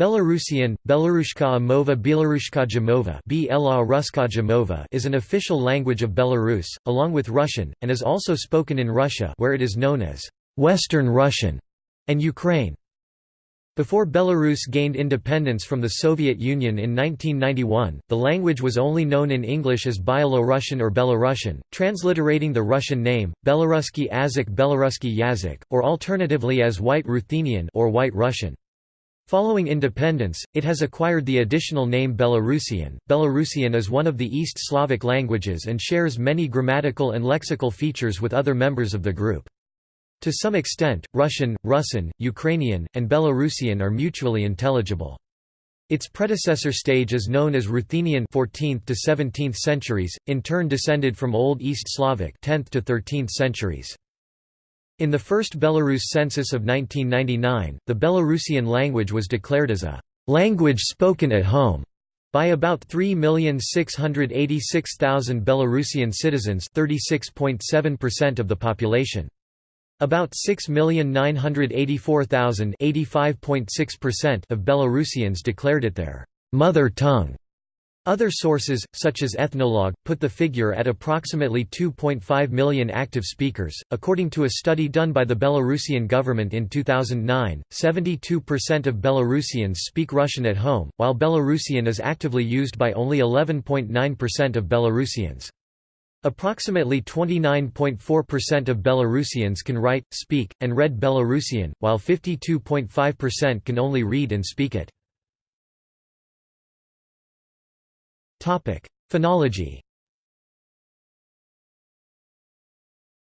Belarusian, Belarushka Mova Belarushka Jamova is an official language of Belarus, along with Russian, and is also spoken in Russia where it is known as Western Russian and Ukraine. Before Belarus gained independence from the Soviet Union in 1991, the language was only known in English as Byelo-Russian or Belarusian, transliterating the Russian name, Belaruski Azik Belaruski Yazik, or alternatively as White Ruthenian or White Russian. Following independence, it has acquired the additional name Belarusian. Belarusian is one of the East Slavic languages and shares many grammatical and lexical features with other members of the group. To some extent, Russian, Rusyn, Ukrainian, and Belarusian are mutually intelligible. Its predecessor stage is known as Ruthenian 14th to 17th centuries, in turn descended from Old East Slavic 10th to 13th centuries. In the first Belarus census of 1999, the Belarusian language was declared as a language spoken at home by about 3,686,000 Belarusian citizens 36.7% of the population. About 6,984,000 of Belarusians declared it their mother tongue. Other sources, such as Ethnologue, put the figure at approximately 2.5 million active speakers. According to a study done by the Belarusian government in 2009, 72% of Belarusians speak Russian at home, while Belarusian is actively used by only 11.9% of Belarusians. Approximately 29.4% of Belarusians can write, speak, and read Belarusian, while 52.5% can only read and speak it. Phonology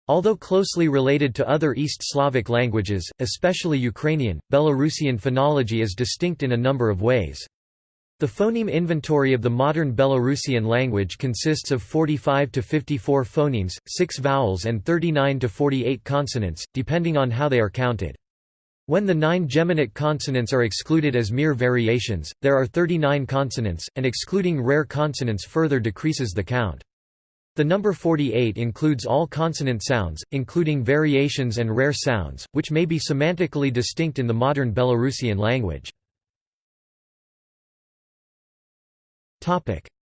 Although closely related to other East Slavic languages, especially Ukrainian, Belarusian phonology is distinct in a number of ways. The phoneme inventory of the modern Belarusian language consists of 45 to 54 phonemes, 6 vowels and 39 to 48 consonants, depending on how they are counted. When the nine geminate consonants are excluded as mere variations, there are 39 consonants, and excluding rare consonants further decreases the count. The number 48 includes all consonant sounds, including variations and rare sounds, which may be semantically distinct in the modern Belarusian language.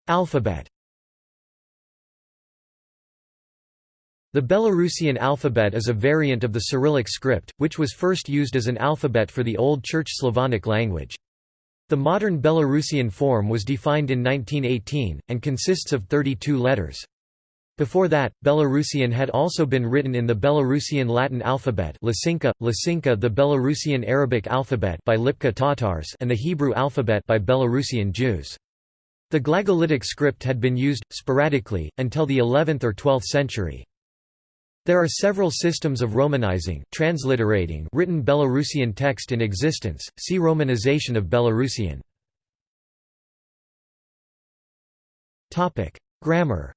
Alphabet The Belarusian alphabet is a variant of the Cyrillic script, which was first used as an alphabet for the Old Church Slavonic language. The modern Belarusian form was defined in 1918, and consists of 32 letters. Before that, Belarusian had also been written in the Belarusian Latin alphabet Lasinka, Lasinka the Belarusian Arabic alphabet by Lipka Tatars and the Hebrew alphabet by Belarusian Jews. The Glagolitic script had been used, sporadically, until the 11th or 12th century. There are several systems of romanizing transliterating written Belarusian text in existence, see Romanization of Belarusian. Grammar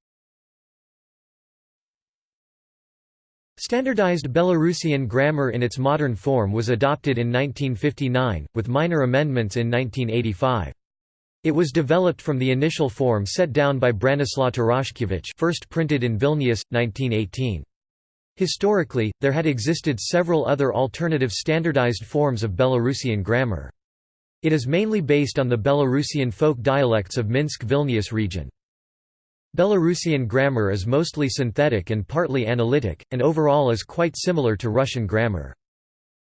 Standardized Belarusian grammar in its modern form was adopted in 1959, with minor amendments in 1985. It was developed from the initial form set down by Branislaw Tarashkevich first printed in Vilnius, 1918. Historically, there had existed several other alternative standardized forms of Belarusian grammar. It is mainly based on the Belarusian folk dialects of Minsk-Vilnius region. Belarusian grammar is mostly synthetic and partly analytic, and overall is quite similar to Russian grammar.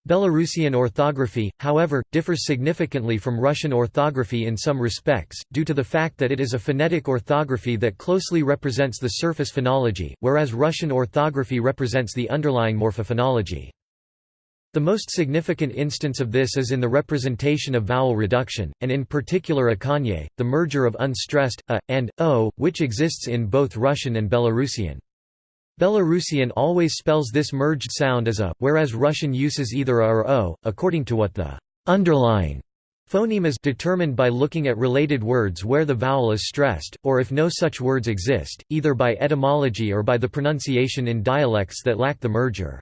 Belarusian orthography, however, differs significantly from Russian orthography in some respects, due to the fact that it is a phonetic orthography that closely represents the surface phonology, whereas Russian orthography represents the underlying morphophonology. The most significant instance of this is in the representation of vowel reduction, and in particular akanye, the merger of unstressed, a, and, o, which exists in both Russian and Belarusian. Belarusian always spells this merged sound as a, whereas Russian uses either a or o, according to what the underlying phoneme is determined by looking at related words where the vowel is stressed, or if no such words exist, either by etymology or by the pronunciation in dialects that lack the merger.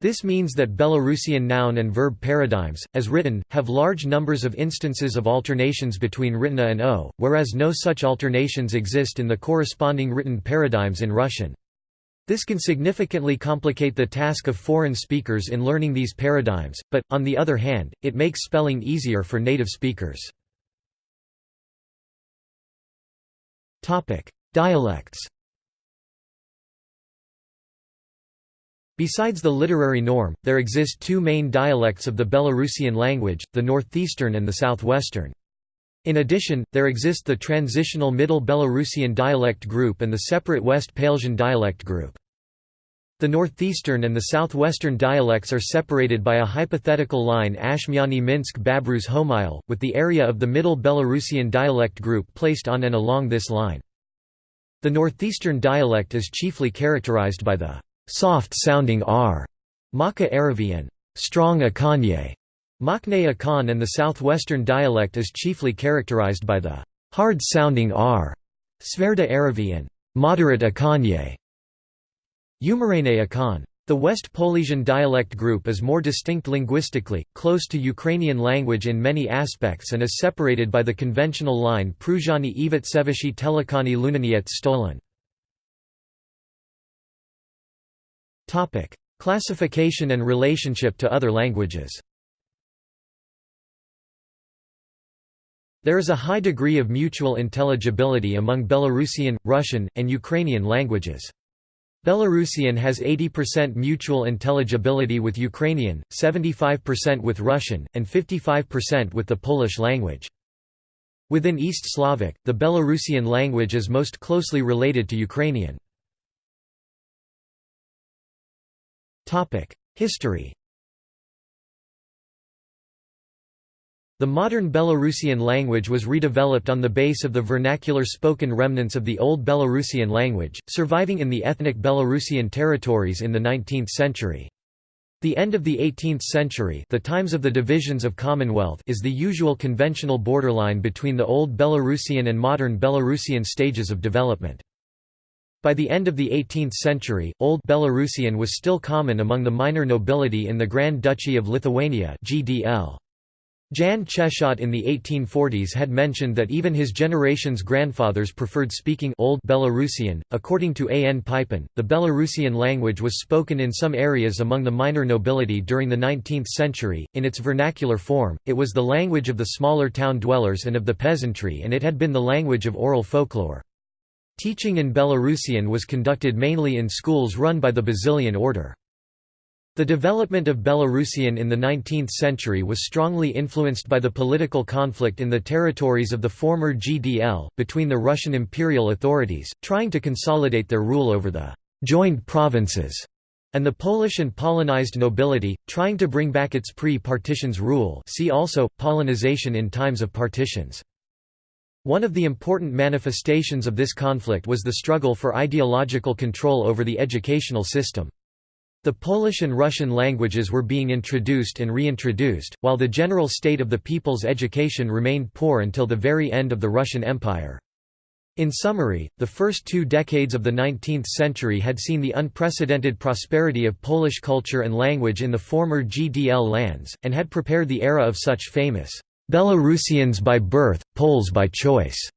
This means that Belarusian noun and verb paradigms, as written, have large numbers of instances of alternations between a and o, whereas no such alternations exist in the corresponding written paradigms in Russian. This can significantly complicate the task of foreign speakers in learning these paradigms, but, on the other hand, it makes spelling easier for native speakers. Dialects Besides the literary norm, there exist two main dialects of the Belarusian language, the northeastern and the southwestern. In addition, there exist the transitional Middle Belarusian dialect group and the separate West Polesian dialect group. The northeastern and the southwestern dialects are separated by a hypothetical line Ashmiany Minsk Babruysk Homyel, with the area of the Middle Belarusian dialect group placed on and along this line. The northeastern dialect is chiefly characterized by the soft-sounding r, Maka Aravian, strong Akanye, Makne Akan and the southwestern dialect is chiefly characterized by the hard-sounding r, Sverda Aravian, moderate Akanye, Umarene Akan. The West Polesian dialect group is more distinct linguistically, close to Ukrainian language in many aspects and is separated by the conventional line Pruzhani Ivatsevichy Telekhany Luninets Stolin. Classification and relationship to other languages There is a high degree of mutual intelligibility among Belarusian, Russian, and Ukrainian languages. Belarusian has 80% mutual intelligibility with Ukrainian, 75% with Russian, and 55% with the Polish language. Within East Slavic, the Belarusian language is most closely related to Ukrainian. History The modern Belarusian language was redeveloped on the base of the vernacular spoken remnants of the Old Belarusian language, surviving in the ethnic Belarusian territories in the 19th century. The end of the 18th century the times of the divisions of Commonwealth is the usual conventional borderline between the Old Belarusian and modern Belarusian stages of development. By the end of the 18th century, Old Belarusian was still common among the minor nobility in the Grand Duchy of Lithuania GDL. Jan Czechot in the 1840s had mentioned that even his generation's grandfathers preferred speaking Old Belarusian. According to A. N. Pypin, the Belarusian language was spoken in some areas among the minor nobility during the 19th century. In its vernacular form, it was the language of the smaller town dwellers and of the peasantry, and it had been the language of oral folklore. Teaching in Belarusian was conducted mainly in schools run by the Basilian order. The development of Belarusian in the 19th century was strongly influenced by the political conflict in the territories of the former GDL, between the Russian imperial authorities, trying to consolidate their rule over the «joined provinces» and the Polish and Polonized nobility, trying to bring back its pre-partitions rule see also, Polonization in times of partitions. One of the important manifestations of this conflict was the struggle for ideological control over the educational system. The Polish and Russian languages were being introduced and reintroduced, while the general state of the people's education remained poor until the very end of the Russian Empire. In summary, the first two decades of the 19th century had seen the unprecedented prosperity of Polish culture and language in the former GDL lands, and had prepared the era of such famous Belarusians by birth, Poles by choice,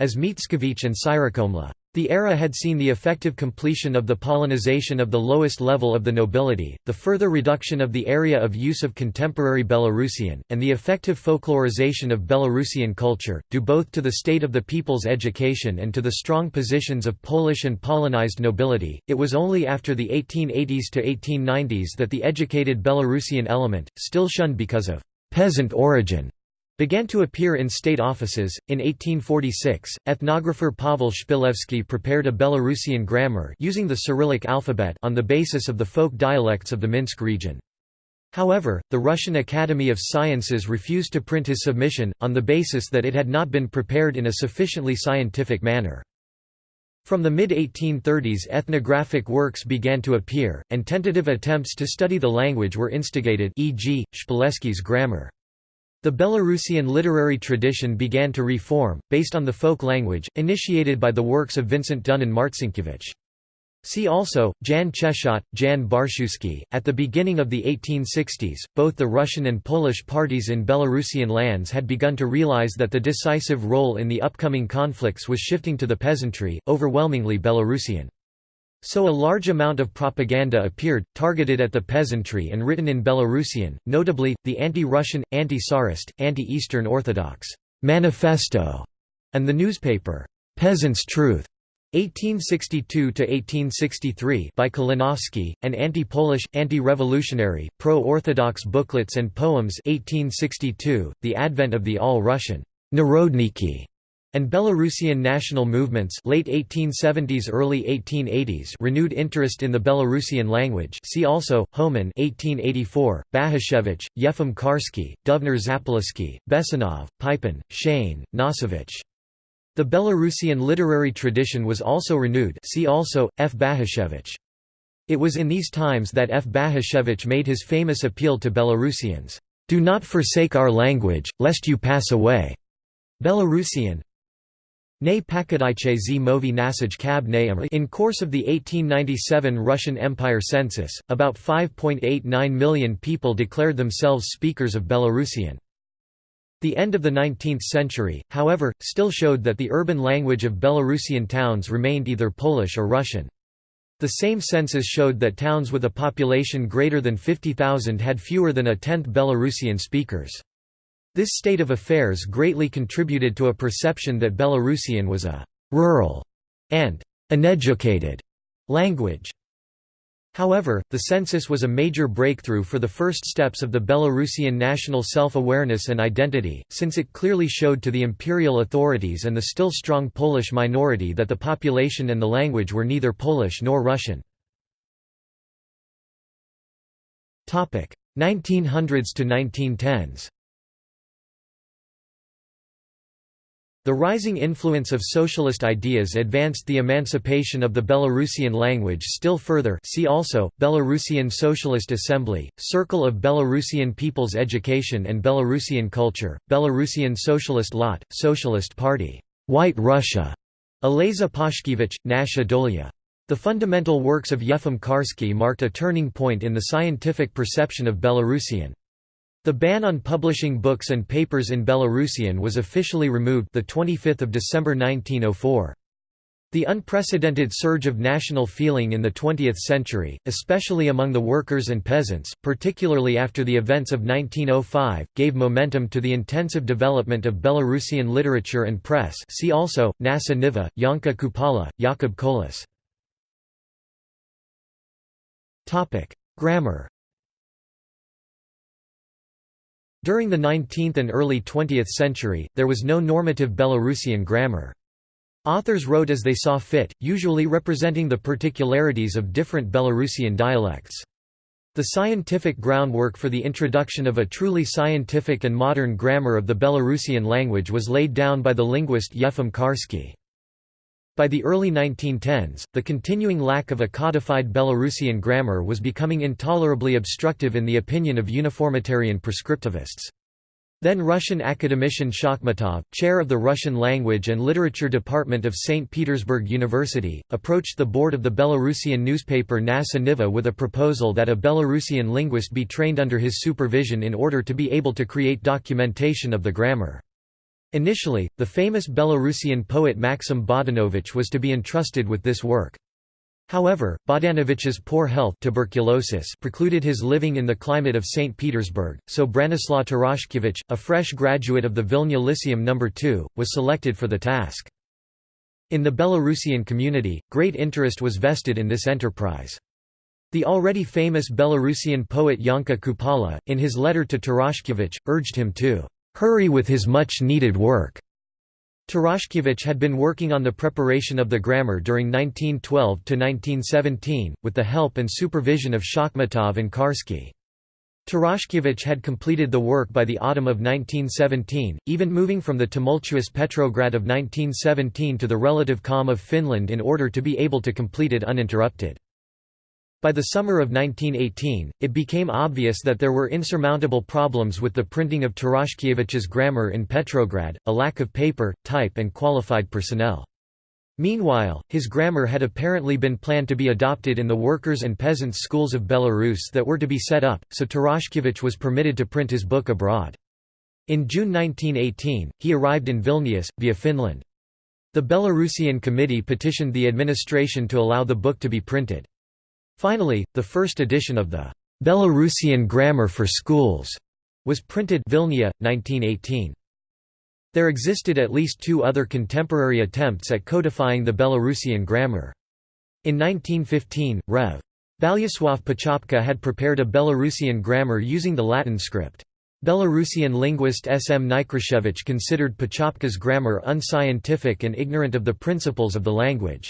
as Mickiewicz and Syrokomla. The era had seen the effective completion of the Polonization of the lowest level of the nobility, the further reduction of the area of use of contemporary Belarusian, and the effective folklorization of Belarusian culture, due both to the state of the people's education and to the strong positions of Polish and Polonized nobility. It was only after the 1880s to 1890s that the educated Belarusian element, still shunned because of peasant origin, began to appear in state offices. In 1846, ethnographer Pavel Shpilevsky prepared a Belarusian grammar using the Cyrillic alphabet on the basis of the folk dialects of the Minsk region. However, the Russian Academy of Sciences refused to print his submission, on the basis that it had not been prepared in a sufficiently scientific manner. From the mid-1830s ethnographic works began to appear, and tentative attempts to study the language were instigated e.g., Shpilevsky's grammar. The Belarusian literary tradition began to reform, based on the folk language, initiated by the works of Vincent Dunin Marcinkiewicz. See also, Jan Czechot, Jan Barshuski. At the beginning of the 1860s, both the Russian and Polish parties in Belarusian lands had begun to realize that the decisive role in the upcoming conflicts was shifting to the peasantry, overwhelmingly Belarusian. So a large amount of propaganda appeared, targeted at the peasantry and written in Belarusian, notably, the anti-Russian, anti-Tsarist, anti-Eastern Orthodox manifesto, and the newspaper, Peasant's Truth, 1862–1863 by Kalinowski, and anti-Polish, anti-revolutionary, pro-Orthodox booklets and poems 1862, the advent of the All-Russian Narodniki and Belarusian national movements late 1870s early 1880s renewed interest in the Belarusian language see also, Homan 1884, Bahushevich, Yefim Karsky, Duvner Zapoliski, Bessonov, Pypin, Shane, Nosovich. The Belarusian literary tradition was also renewed see also, F. Bahushevich. It was in these times that F. Bahushevich made his famous appeal to Belarusians, "'Do not forsake our language, lest you pass away' Belarusian, Ne pakadaiche z movi nasaj kab In course of the 1897 Russian Empire census, about 5.89 million people declared themselves speakers of Belarusian. The end of the 19th century, however, still showed that the urban language of Belarusian towns remained either Polish or Russian. The same census showed that towns with a population greater than 50,000 had fewer than a tenth Belarusian speakers. This state of affairs greatly contributed to a perception that Belarusian was a «rural» and «uneducated» language. However, the census was a major breakthrough for the first steps of the Belarusian national self-awareness and identity, since it clearly showed to the imperial authorities and the still strong Polish minority that the population and the language were neither Polish nor Russian. 1900s to 1910s The rising influence of socialist ideas advanced the emancipation of the Belarusian language still further see also, Belarusian Socialist Assembly, Circle of Belarusian People's Education and Belarusian Culture, Belarusian Socialist Lot, Socialist Party, White Russia, Aleza Pashkevich, Nasha Dolia. The fundamental works of Yefim Karsky marked a turning point in the scientific perception of Belarusian. The ban on publishing books and papers in Belarusian was officially removed the 25th of December 1904. The unprecedented surge of national feeling in the 20th century, especially among the workers and peasants, particularly after the events of 1905, gave momentum to the intensive development of Belarusian literature and press see also, Nasha Niva, Yanka Kupala, Jakub Kolas. Grammar During the 19th and early 20th century, there was no normative Belarusian grammar. Authors wrote as they saw fit, usually representing the particularities of different Belarusian dialects. The scientific groundwork for the introduction of a truly scientific and modern grammar of the Belarusian language was laid down by the linguist Yefim Karsky. By the early 1910s, the continuing lack of a codified Belarusian grammar was becoming intolerably obstructive in the opinion of uniformitarian prescriptivists. Then Russian academician Shakhmatov, chair of the Russian Language and Literature Department of St. Petersburg University, approached the board of the Belarusian newspaper Nasha Niva with a proposal that a Belarusian linguist be trained under his supervision in order to be able to create documentation of the grammar. Initially, the famous Belarusian poet Maxim Bogdanovich was to be entrusted with this work. However, Bogdanovich's poor health tuberculosis precluded his living in the climate of St. Petersburg, so Branislaw Tarashkevich, a fresh graduate of the Vilna Lyceum No. 2, was selected for the task. In the Belarusian community, great interest was vested in this enterprise. The already famous Belarusian poet Yanka Kupala, in his letter to Tarashkevich, urged him to hurry with his much-needed work. Tarashkevich had been working on the preparation of the grammar during 1912–1917, with the help and supervision of Shakhmatov and Karsky. Tarashkevich had completed the work by the autumn of 1917, even moving from the tumultuous Petrograd of 1917 to the relative calm of Finland in order to be able to complete it uninterrupted. By the summer of 1918, it became obvious that there were insurmountable problems with the printing of Tarashkevich's grammar in Petrograd, a lack of paper, type and qualified personnel. Meanwhile, his grammar had apparently been planned to be adopted in the workers' and peasants' schools of Belarus that were to be set up, so Tarashkevich was permitted to print his book abroad. In June 1918, he arrived in Vilnius, via Finland. The Belarusian committee petitioned the administration to allow the book to be printed. Finally, the first edition of the Belarusian Grammar for Schools was printed Vilnia, 1918. There existed at least two other contemporary attempts at codifying the Belarusian grammar. In 1915, Rev. Boleslav Pachopka had prepared a Belarusian grammar using the Latin script. Belarusian linguist S. M. Nikrashevich considered Pachopka's grammar unscientific and ignorant of the principles of the language.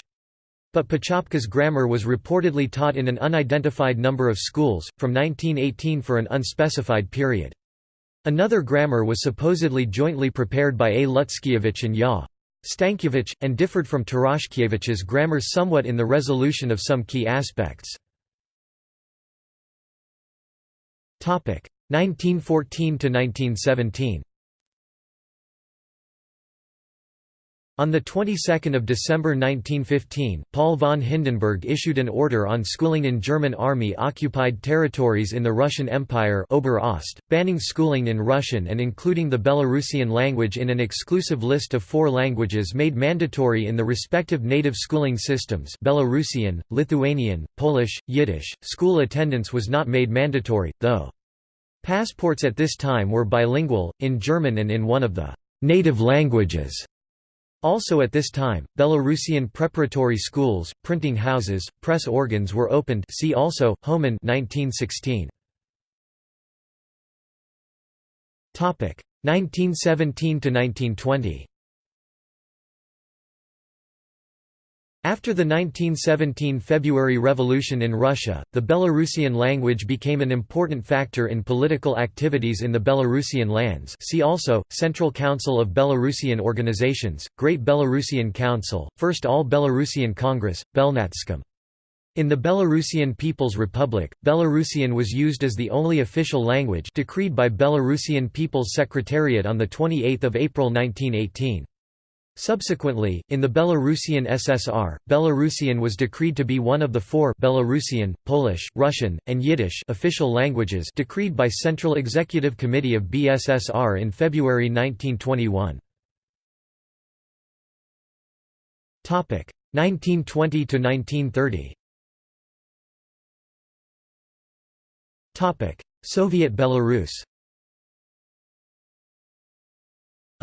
But Pachopka's grammar was reportedly taught in an unidentified number of schools, from 1918 for an unspecified period. Another grammar was supposedly jointly prepared by A. Lutskiewicz and Ya. Stankiewicz, and differed from Tarashkiewicz's grammar somewhat in the resolution of some key aspects. 1914 On the 22nd of December 1915, Paul von Hindenburg issued an order on schooling in German army-occupied territories in the Russian Empire Ober-Ost, banning schooling in Russian and including the Belarusian language in an exclusive list of four languages made mandatory in the respective native schooling systems Belarusian, Lithuanian, Polish, Yiddish. School attendance was not made mandatory, though. Passports at this time were bilingual, in German and in one of the native languages. Also at this time, Belarusian preparatory schools, printing houses, press organs were opened see also, Homan 1916. 1917–1920 After the 1917 February Revolution in Russia, the Belarusian language became an important factor in political activities in the Belarusian lands see also, Central Council of Belarusian Organizations, Great Belarusian Council, First All-Belarusian Congress, Belnatskom. In the Belarusian People's Republic, Belarusian was used as the only official language decreed by Belarusian People's Secretariat on 28 April 1918. Subsequently, in the Belarusian SSR, Belarusian was decreed to be one of the four Belarusian, Polish, Russian, and Yiddish official languages decreed by Central Executive Committee of BSSR in February 1921. 1920 to 1930. Soviet Belarus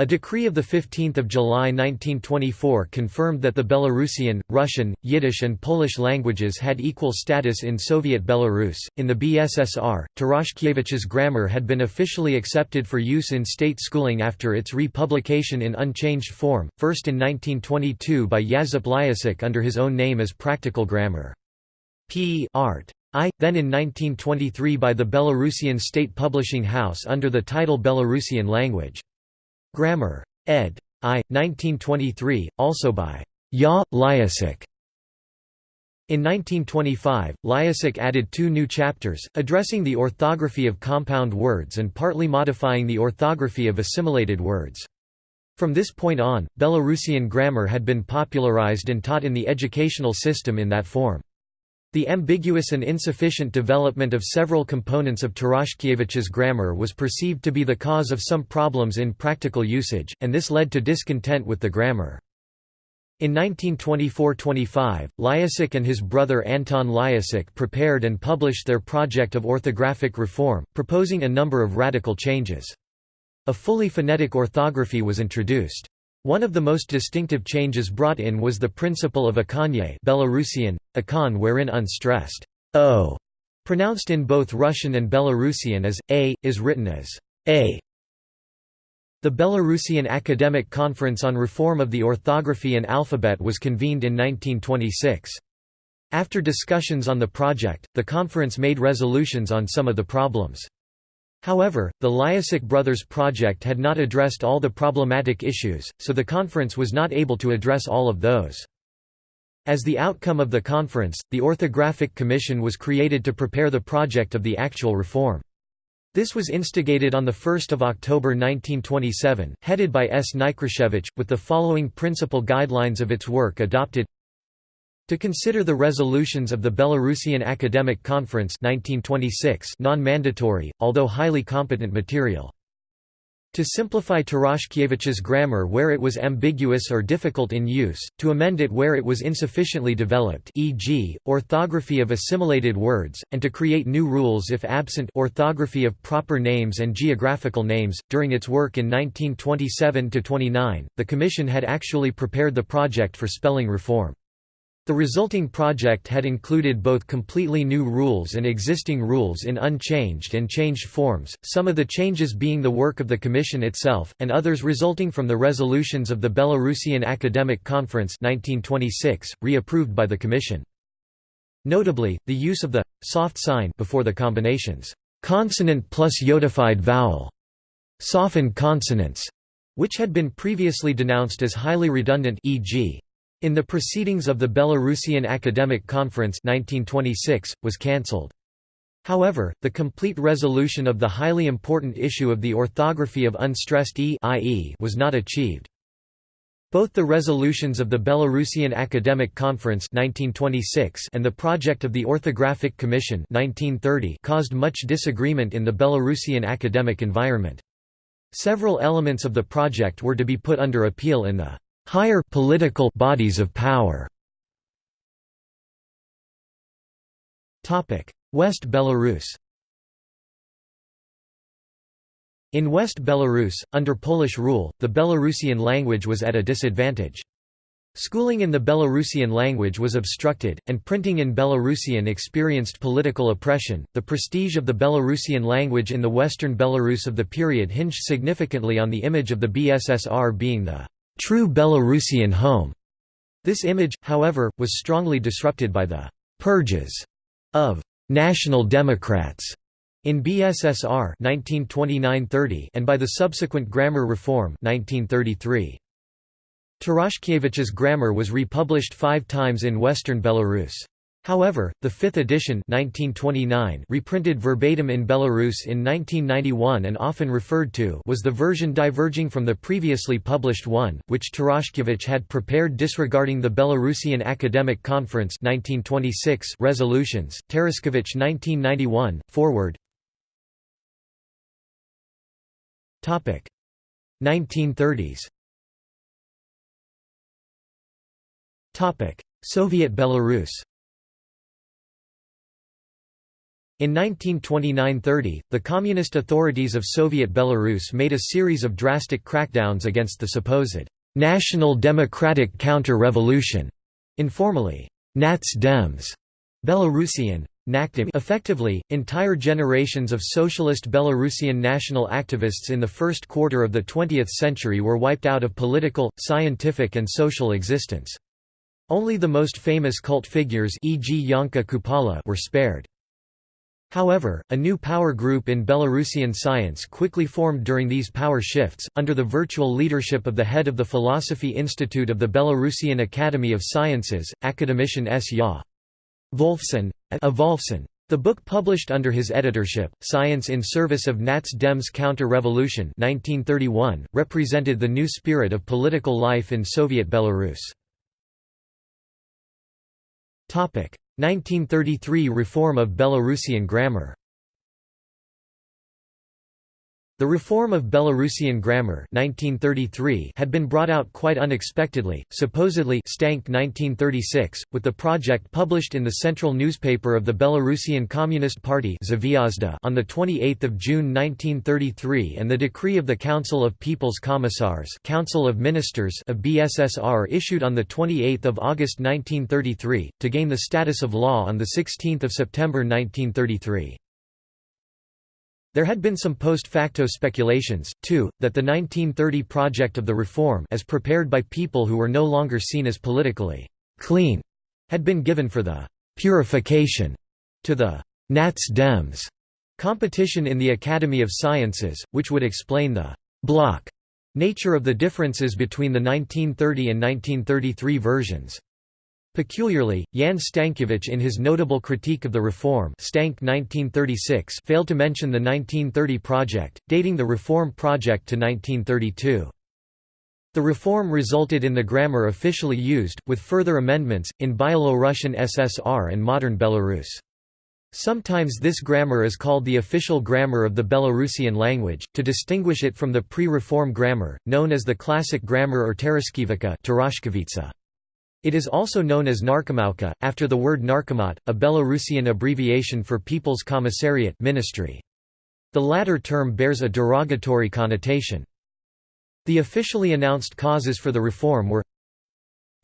A decree of 15 July 1924 confirmed that the Belarusian, Russian, Yiddish, and Polish languages had equal status in Soviet Belarus. In the BSSR, Tarashkiewicz's grammar had been officially accepted for use in state schooling after its republication in unchanged form, first in 1922 by Yazip Lyacek under his own name as Practical Grammar. P. Art. I, then in 1923 by the Belarusian State Publishing House under the title Belarusian Language. Grammar. ed. I. 1923, also by Ya. Lyacek. In 1925, Lyacek added two new chapters, addressing the orthography of compound words and partly modifying the orthography of assimilated words. From this point on, Belarusian grammar had been popularized and taught in the educational system in that form. The ambiguous and insufficient development of several components of Tarashkiewicz's grammar was perceived to be the cause of some problems in practical usage, and this led to discontent with the grammar. In 1924–25, Lyasik and his brother Anton Lyasik prepared and published their project of orthographic reform, proposing a number of radical changes. A fully phonetic orthography was introduced. One of the most distinctive changes brought in was the principle of akanye Belarusian, akan wherein unstressed o, pronounced in both Russian and Belarusian as a, is written as a. The Belarusian Academic Conference on Reform of the Orthography and Alphabet was convened in 1926. After discussions on the project, the conference made resolutions on some of the problems. However, the Lyacek brothers project had not addressed all the problematic issues, so the conference was not able to address all of those. As the outcome of the conference, the Orthographic Commission was created to prepare the project of the actual reform. This was instigated on 1 October 1927, headed by S. Nikrashevich, with the following principal guidelines of its work adopted to consider the resolutions of the Belarusian Academic Conference 1926 non-mandatory, although highly competent material. To simplify Tarashkiewicz's grammar where it was ambiguous or difficult in use, to amend it where it was insufficiently developed e.g., orthography of assimilated words, and to create new rules if absent orthography of proper names and geographical names. During its work in 1927–29, the Commission had actually prepared the project for spelling reform. The resulting project had included both completely new rules and existing rules in unchanged and changed forms, some of the changes being the work of the Commission itself, and others resulting from the resolutions of the Belarusian Academic Conference 1926, reapproved by the Commission. Notably, the use of the soft sign before the combinations consonant plus yodified vowel, softened consonants, which had been previously denounced as highly redundant e.g. In the Proceedings of the Belarusian Academic Conference 1926, was cancelled. However, the complete resolution of the highly important issue of the orthography of unstressed e ie was not achieved. Both the resolutions of the Belarusian Academic Conference 1926 and the project of the Orthographic Commission 1930 caused much disagreement in the Belarusian academic environment. Several elements of the project were to be put under appeal in the higher political bodies of power. Topic: West Belarus. In West Belarus, under Polish rule, the Belarusian language was at a disadvantage. Schooling in the Belarusian language was obstructed, and printing in Belarusian experienced political oppression. The prestige of the Belarusian language in the western Belarus of the period hinged significantly on the image of the BSSR being the true Belarusian home. This image, however, was strongly disrupted by the «purges» of «national Democrats» in BSSR 1929–30 and by the subsequent grammar reform 1933. Tarashkiewicz's grammar was republished five times in western Belarus. However, the fifth edition 1929 reprinted verbatim in Belarus in 1991 and often referred to was the version diverging from the previously published one, which Tarashkiewicz had prepared disregarding the Belarusian Academic Conference 1926 resolutions, Tarashkiewicz 1991, forward. 1930s Soviet Belarus In 1929–30, the communist authorities of Soviet Belarus made a series of drastic crackdowns against the supposed «national democratic counter-revolution», informally Nats Dems, Belarusian Effectively, entire generations of socialist Belarusian national activists in the first quarter of the 20th century were wiped out of political, scientific and social existence. Only the most famous cult figures e.g. Janka Kupala were spared. However, a new power group in Belarusian science quickly formed during these power shifts, under the virtual leadership of the head of the Philosophy Institute of the Belarusian Academy of Sciences, academician S. Ya. Wolfson. A. Wolfson. The book published under his editorship, Science in Service of Nats Dems Counter-Revolution represented the new spirit of political life in Soviet Belarus. 1933 Reform of Belarusian grammar the reform of Belarusian grammar 1933 had been brought out quite unexpectedly, supposedly Stank 1936, with the project published in the central newspaper of the Belarusian Communist Party on 28 June 1933 and the decree of the Council of People's Commissars Council of Ministers of BSSR issued on 28 August 1933, to gain the status of law on 16 September 1933. There had been some post facto speculations, too, that the 1930 project of the reform as prepared by people who were no longer seen as politically «clean» had been given for the «purification» to the «Nats Dems» competition in the Academy of Sciences, which would explain the «block» nature of the differences between the 1930 and 1933 versions. Peculiarly, Jan Stankiewicz in his notable critique of the reform Stank 1936 failed to mention the 1930 project, dating the reform project to 1932. The reform resulted in the grammar officially used, with further amendments, in Byelorussian SSR and modern Belarus. Sometimes this grammar is called the official grammar of the Belarusian language, to distinguish it from the pre-reform grammar, known as the classic grammar or Tereshkivika It is also known as Narkomauka, after the word narkomat, a Belarusian abbreviation for People's Commissariat ministry. The latter term bears a derogatory connotation. The officially announced causes for the reform were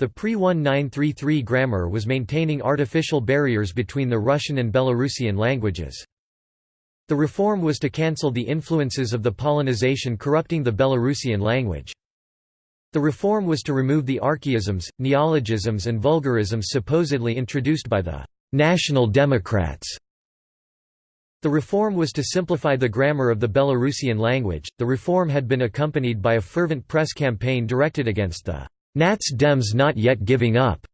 the pre-1933 grammar was maintaining artificial barriers between the Russian and Belarusian languages. The reform was to cancel the influences of the Polonization corrupting the Belarusian language. The reform was to remove the archaisms, neologisms and vulgarisms supposedly introduced by the «National Democrats». The reform was to simplify the grammar of the Belarusian language. The reform had been accompanied by a fervent press campaign directed against the Nats Dems not yet giving up.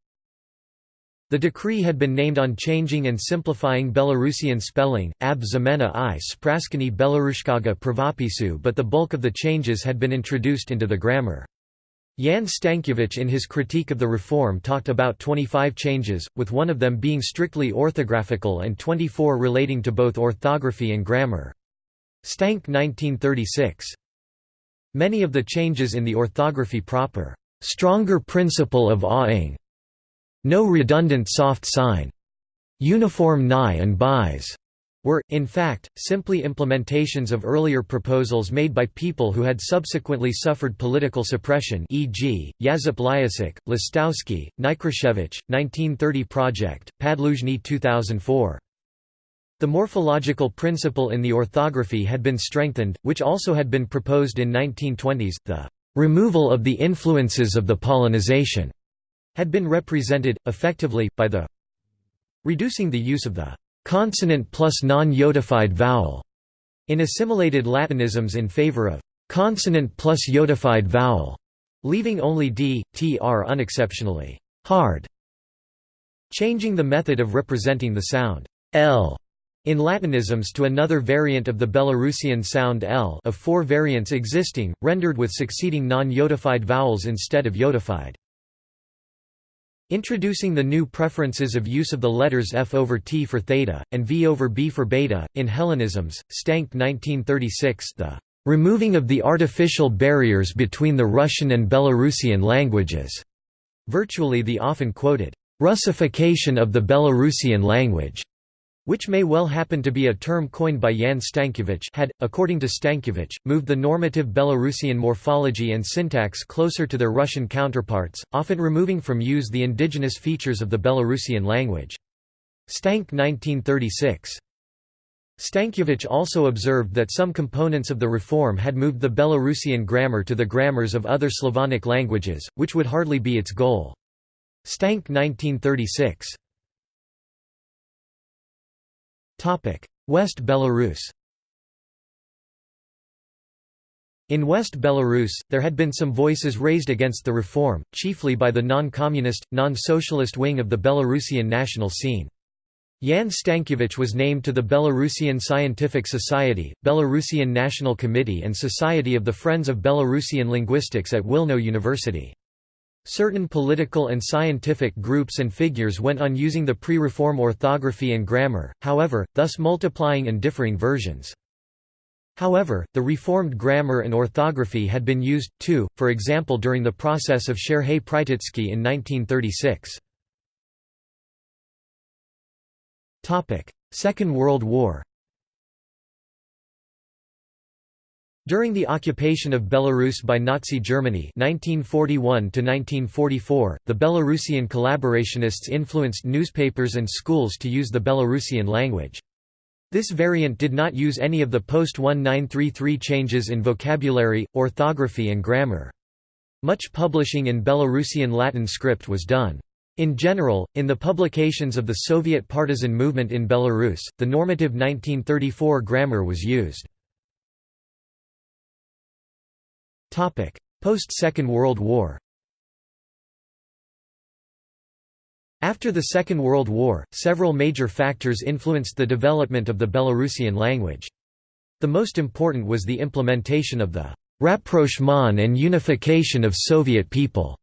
The decree had been named on changing and simplifying Belarusian spelling, ab zamena i spraskani Belarushkaga pravopisu but the bulk of the changes had been introduced into the grammar. Jan Stankiewicz in his critique of the reform talked about 25 changes, with one of them being strictly orthographical and 24 relating to both orthography and grammar. Stank 1936. Many of the changes in the orthography proper Stronger principle of awing. No redundant soft sign. Uniform nigh and buys were, in fact, simply implementations of earlier proposals made by people who had subsequently suffered political suppression e.g., Yazip Lyasik, Listowski, Nikrashevich, 1930 Project, Padluzhny 2004. The morphological principle in the orthography had been strengthened, which also had been proposed in 1920s, the removal of the influences of the Polonization had been represented, effectively, by the reducing the use of the consonant plus non-yodified vowel in assimilated Latinisms in favor of consonant plus yodified vowel, leaving only d, tr unexceptionally hard, changing the method of representing the sound l in Latinisms to another variant of the Belarusian sound L of four variants existing, rendered with succeeding non-yodified vowels instead of yodified. Introducing the new preferences of use of the letters F over T for theta, and V over B for beta, in Hellenisms, Stank 1936 the "...removing of the artificial barriers between the Russian and Belarusian languages", virtually the often quoted, "...Russification of the Belarusian language", which may well happen to be a term coined by Jan Stankiewicz had, according to Stankiewicz, moved the normative Belarusian morphology and syntax closer to their Russian counterparts, often removing from use the indigenous features of the Belarusian language. Stank 1936. Stankiewicz also observed that some components of the reform had moved the Belarusian grammar to the grammars of other Slavonic languages, which would hardly be its goal. Stank 1936. West Belarus In West Belarus, there had been some voices raised against the reform, chiefly by the non-communist, non-socialist wing of the Belarusian national scene. Jan Stankiewicz was named to the Belarusian Scientific Society, Belarusian National Committee and Society of the Friends of Belarusian Linguistics at Wilno University. Certain political and scientific groups and figures went on using the pre-reform orthography and grammar, however, thus multiplying and differing versions. However, the reformed grammar and orthography had been used, too, for example during the process of Serhei Prytitsky in 1936. Second World War During the occupation of Belarus by Nazi Germany 1941 the Belarusian collaborationists influenced newspapers and schools to use the Belarusian language. This variant did not use any of the post-1933 changes in vocabulary, orthography and grammar. Much publishing in Belarusian Latin script was done. In general, in the publications of the Soviet partisan movement in Belarus, the normative 1934 grammar was used. Post-Second World War After the Second World War, several major factors influenced the development of the Belarusian language. The most important was the implementation of the «rapprochement and unification of Soviet people»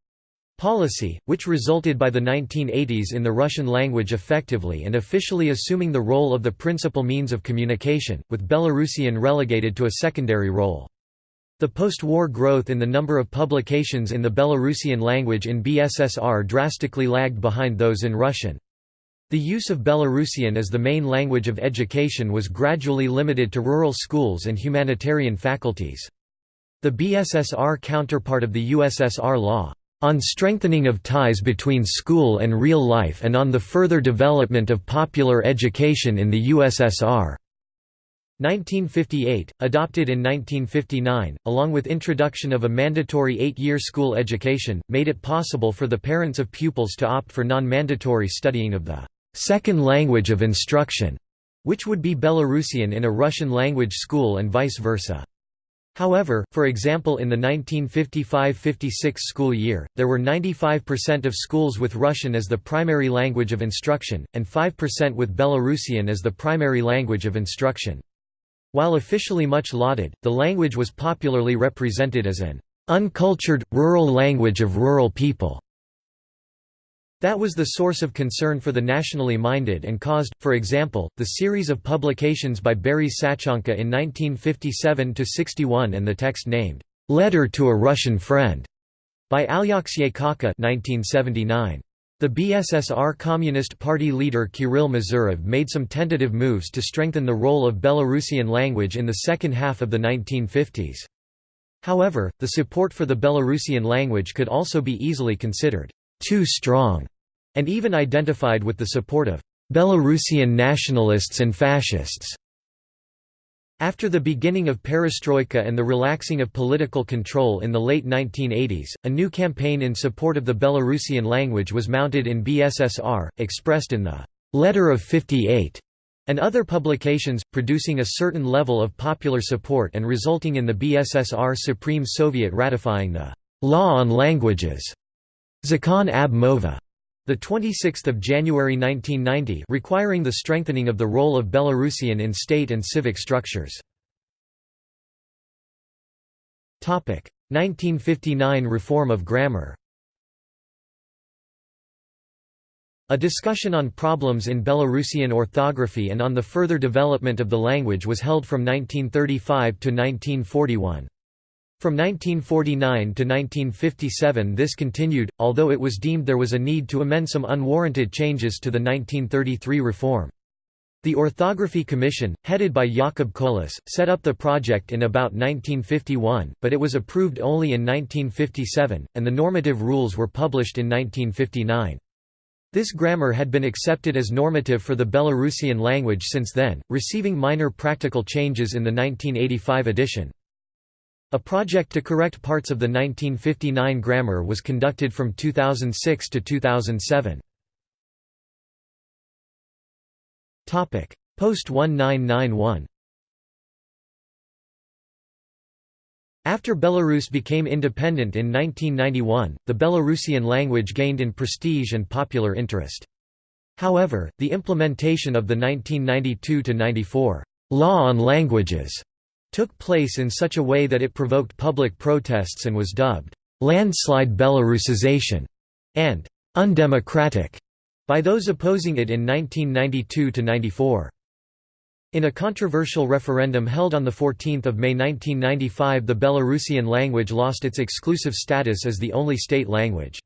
policy, which resulted by the 1980s in the Russian language effectively and officially assuming the role of the principal means of communication, with Belarusian relegated to a secondary role. The post-war growth in the number of publications in the Belarusian language in BSSR drastically lagged behind those in Russian. The use of Belarusian as the main language of education was gradually limited to rural schools and humanitarian faculties. The BSSR counterpart of the USSR law, on strengthening of ties between school and real life and on the further development of popular education in the USSR." 1958, adopted in 1959, along with introduction of a mandatory eight-year school education, made it possible for the parents of pupils to opt for non-mandatory studying of the second language of instruction, which would be Belarusian in a Russian-language school and vice versa. However, for example in the 1955–56 school year, there were 95% of schools with Russian as the primary language of instruction, and 5% with Belarusian as the primary language of instruction. While officially much lauded, the language was popularly represented as an uncultured, rural language of rural people. That was the source of concern for the nationally minded and caused, for example, the series of publications by Boris Sachonka in 1957–61 and the text named, "'Letter to a Russian Friend' by Alyaksey Kaka 1979. The BSSR Communist Party leader Kirill Mazurov made some tentative moves to strengthen the role of Belarusian language in the second half of the 1950s. However, the support for the Belarusian language could also be easily considered too strong, and even identified with the support of Belarusian nationalists and fascists. After the beginning of perestroika and the relaxing of political control in the late 1980s, a new campaign in support of the Belarusian language was mounted in BSSR, expressed in the «Letter of 58» and other publications, producing a certain level of popular support and resulting in the BSSR Supreme Soviet ratifying the «Law on Languages» Zakon ab Mova, the 26th of January 1990, requiring the strengthening of the role of Belarusian in state and civic structures. Topic: 1959 reform of grammar. A discussion on problems in Belarusian orthography and on the further development of the language was held from 1935 to 1941. From 1949 to 1957 this continued, although it was deemed there was a need to amend some unwarranted changes to the 1933 reform. The Orthography Commission, headed by Jakub Kolas, set up the project in about 1951, but it was approved only in 1957, and the normative rules were published in 1959. This grammar had been accepted as normative for the Belarusian language since then, receiving minor practical changes in the 1985 edition. A project to correct parts of the 1959 grammar was conducted from 2006 to 2007. Topic: Post-1991 After Belarus became independent in 1991, the Belarusian language gained in prestige and popular interest. However, the implementation of the 1992–94 «Law on Languages» took place in such a way that it provoked public protests and was dubbed «landslide Belarusization» and «undemocratic» by those opposing it in 1992–94. In a controversial referendum held on 14 May 1995 the Belarusian language lost its exclusive status as the only state language.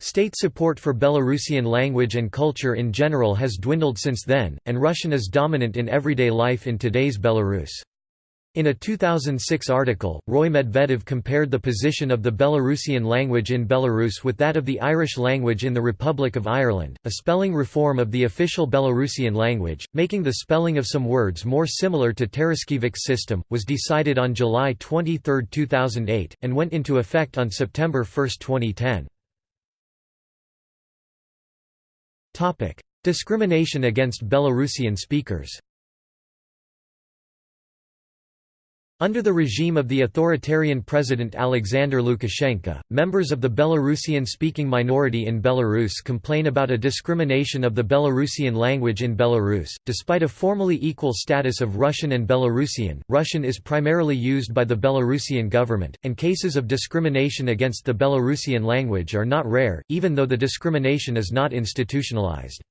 State support for Belarusian language and culture in general has dwindled since then, and Russian is dominant in everyday life in today's Belarus. In a 2006 article, Roy Medvedev compared the position of the Belarusian language in Belarus with that of the Irish language in the Republic of Ireland, a spelling reform of the official Belarusian language, making the spelling of some words more similar to Taraškievič's system, was decided on July 23, 2008, and went into effect on September 1, 2010. Discrimination against Belarusian speakers Under the regime of the authoritarian President Alexander Lukashenko, members of the Belarusian-speaking minority in Belarus complain about a discrimination of the Belarusian language in Belarus. Despite a formally equal status of Russian and Belarusian, Russian is primarily used by the Belarusian government, and cases of discrimination against the Belarusian language are not rare, even though the discrimination is not institutionalized.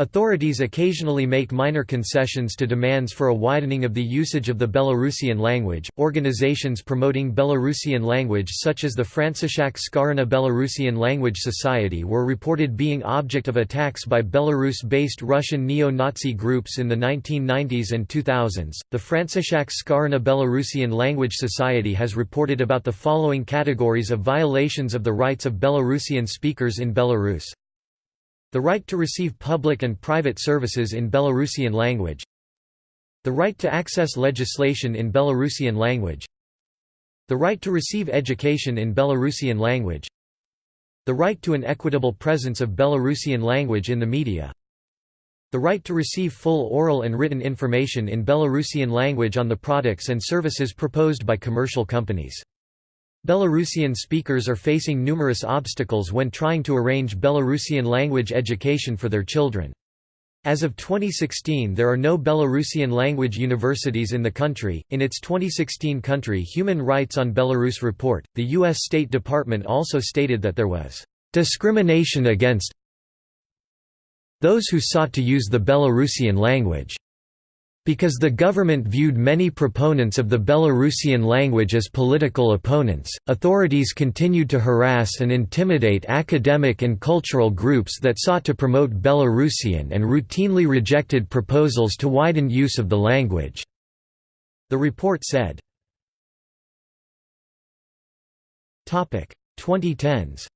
Authorities occasionally make minor concessions to demands for a widening of the usage of the Belarusian language. Organizations promoting Belarusian language, such as the Francishak Skaryna Belarusian Language Society, were reported being object of attacks by Belarus based Russian neo Nazi groups in the 1990s and 2000s. The Francishak Skaryna Belarusian Language Society has reported about the following categories of violations of the rights of Belarusian speakers in Belarus the right to receive public and private services in Belarusian language The right to access legislation in Belarusian language The right to receive education in Belarusian language The right to an equitable presence of Belarusian language in the media the right to receive full oral and written information in Belarusian language on the products and services proposed by commercial companies Belarusian speakers are facing numerous obstacles when trying to arrange Belarusian language education for their children. As of 2016, there are no Belarusian language universities in the country. In its 2016 Country Human Rights on Belarus report, the U.S. State Department also stated that there was discrimination against those who sought to use the Belarusian language. Because the government viewed many proponents of the Belarusian language as political opponents, authorities continued to harass and intimidate academic and cultural groups that sought to promote Belarusian and routinely rejected proposals to widen use of the language. The report said. 2010s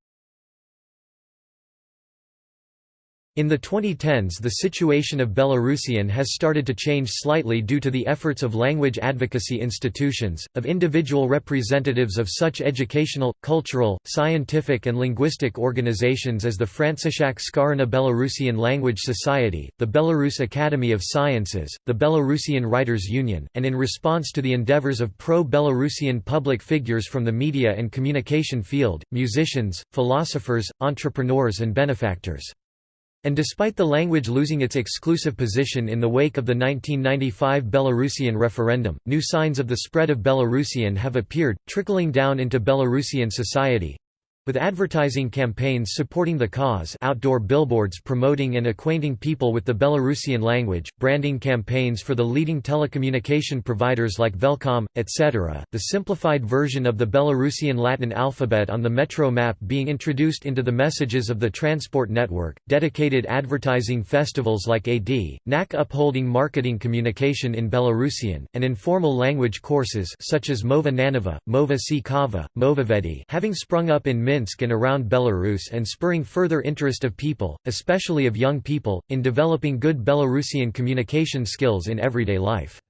In the 2010s the situation of Belarusian has started to change slightly due to the efforts of language advocacy institutions, of individual representatives of such educational, cultural, scientific and linguistic organizations as the Francishak Skaryna Belarusian Language Society, the Belarus Academy of Sciences, the Belarusian Writers Union, and in response to the endeavors of pro-Belarusian public figures from the media and communication field, musicians, philosophers, entrepreneurs and benefactors. And despite the language losing its exclusive position in the wake of the 1995 Belarusian referendum, new signs of the spread of Belarusian have appeared, trickling down into Belarusian society. With advertising campaigns supporting the cause outdoor billboards promoting and acquainting people with the Belarusian language, branding campaigns for the leading telecommunication providers like Velcom, etc., the simplified version of the Belarusian Latin alphabet on the metro map being introduced into the messages of the transport network, dedicated advertising festivals like AD, NAC upholding marketing communication in Belarusian, and informal language courses such as Mova Nanova, Mova Si Kava, Movavedi having sprung up in Minsk and around Belarus and spurring further interest of people, especially of young people, in developing good Belarusian communication skills in everyday life.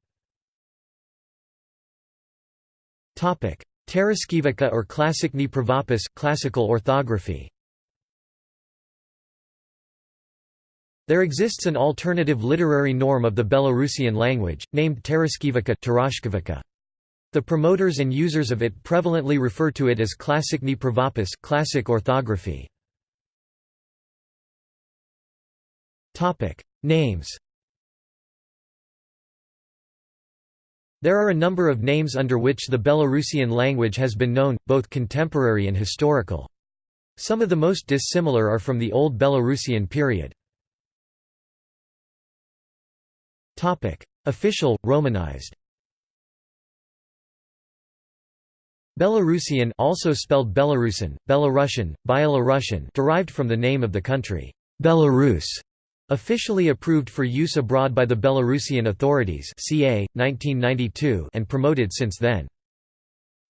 Taraškievica or Klassikny pravopis classical orthography. There exists an alternative literary norm of the Belarusian language, named Taraškievica the promoters and users of it prevalently refer to it as Klassikny pravopis classic orthography. Names There are a number of names under which the Belarusian language has been known, both contemporary and historical. Some of the most dissimilar are from the Old Belarusian period. Official, Romanized Belarusian also spelled Belarusian, Belarusian, Byelorussian derived from the name of the country, Belarus, officially approved for use abroad by the Belarusian authorities ca. 1992 and promoted since then.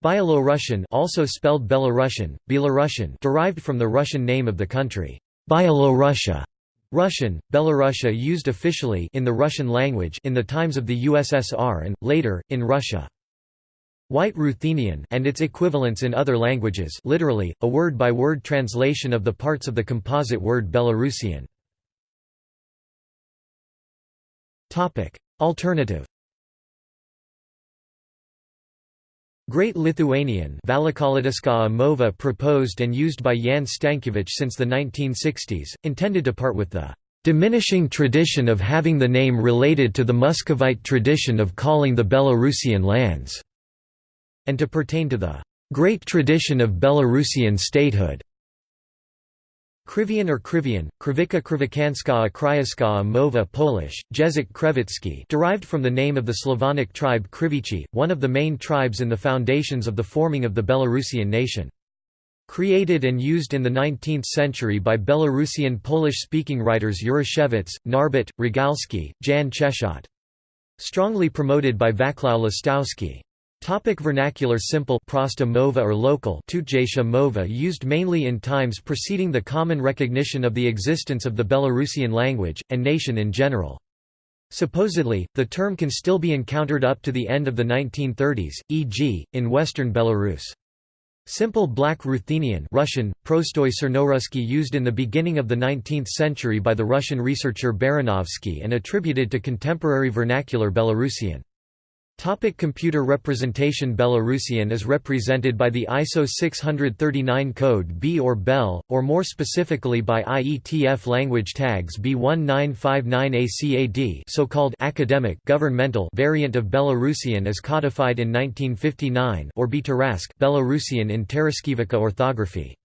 Byelorussian also spelled Belarusian, Belarusian derived from the Russian name of the country, Byelorussia. Russian, Belorussia used officially in the Russian language in the times of the USSR and, later, in Russia. White Ruthenian and its equivalents in other languages literally, a word-by-word -word translation of the parts of the composite word Belarusian. Alternative. Great Lithuanian mova proposed and used by Jan Stankiewicz since the 1960s, intended to part with the diminishing tradition of having the name related to the Muscovite tradition of calling the Belarusian lands, and to pertain to the great tradition of Belarusian statehood. Krivian or Krivian, Krivika Krivikanskaya Kryaskaya Mova Polish, Język Krewicki derived from the name of the Slavonic tribe Krivichi, one of the main tribes in the foundations of the forming of the Belarusian nation. Created and used in the 19th century by Belarusian Polish-speaking writers Jaroszewicz, Narbut, Rogalski, Jan Czechot. Strongly promoted by Vaclav Lastowski. Topic vernacular Simple prosta mova or local mova used mainly in times preceding the common recognition of the existence of the Belarusian language, and nation in general. Supposedly, the term can still be encountered up to the end of the 1930s, e.g., in western Belarus. Simple Black Ruthenian Russian, Prostoy Cernorusky used in the beginning of the 19th century by the Russian researcher Baranovsky and attributed to contemporary vernacular Belarusian. Topic computer representation Belarusian is represented by the ISO 639 code B or BEL, or more specifically by IETF language tags B1959ACAD so-called academic governmental variant of Belarusian as codified in 1959 or B Belarusian in Taraškievica orthography.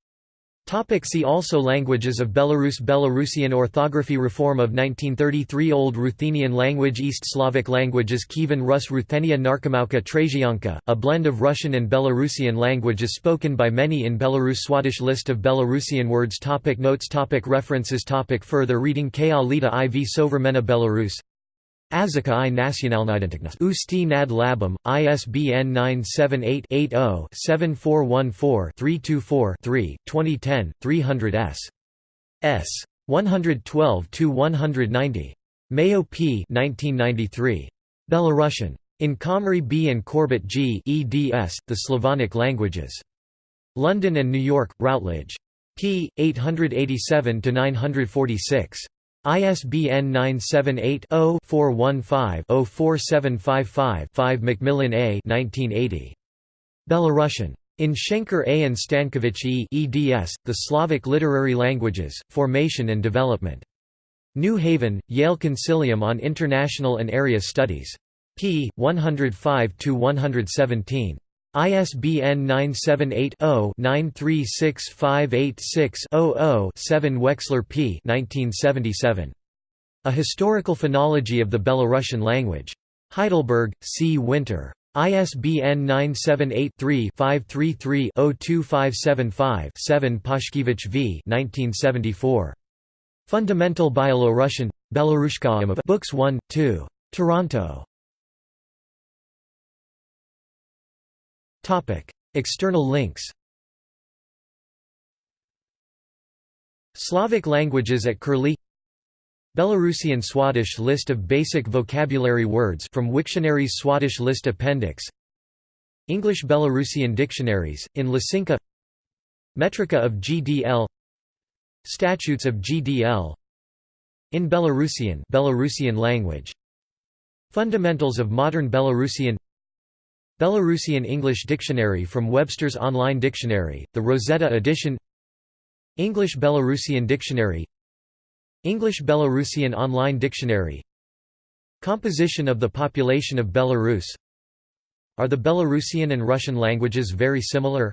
Topic see also Languages of Belarus Belarusian orthography Reform of 1933 Old Ruthenian language East Slavic languages Kievan Rus Ruthenia Narkomauka Trasianka, a blend of Russian and Belarusian languages spoken by many in Belarus Swadesh List of Belarusian words topic Notes topic References topic Further reading K. Alita IV Sovremena Belarus Azaka i nacionalnidentitnost. Ústí nad Labem, ISBN 978-80-7414-324-3, 2010, 300 s. s. 112–190. Mayo P. 1993. Belarusian. In Comrie B. and Corbett G. eds, The Slavonic Languages. London and New York, Routledge. p. 887–946. ISBN 978-0-415-04755-5 McMillin A. 1980. Belarusian. In Schenker A. and Stankiewicz E. eds, The Slavic Literary Languages, Formation and Development. New Haven, Yale Concilium on International and Area Studies. p. 105–117. ISBN 978-0-936586-00-7 Wexler P. 1977. A Historical Phonology of the Belarusian Language. Heidelberg, C. Winter. ISBN 978-3-533-02575-7 Pashkiewicz v. 1974. Fundamental Byelorussian, Belarushka Books 1, 2. Toronto. External links Slavic languages at Curlie Belarusian Swadesh list of basic vocabulary words from Wiktionary's Swadesh list appendix English Belarusian dictionaries, in Lysinka Metrica of GDL Statutes of GDL In Belarusian Belarusian language. Fundamentals of modern Belarusian Belarusian English Dictionary from Webster's Online Dictionary, the Rosetta edition. English Belarusian Dictionary. English Belarusian Online Dictionary. Composition of the population of Belarus. Are the Belarusian and Russian languages very similar?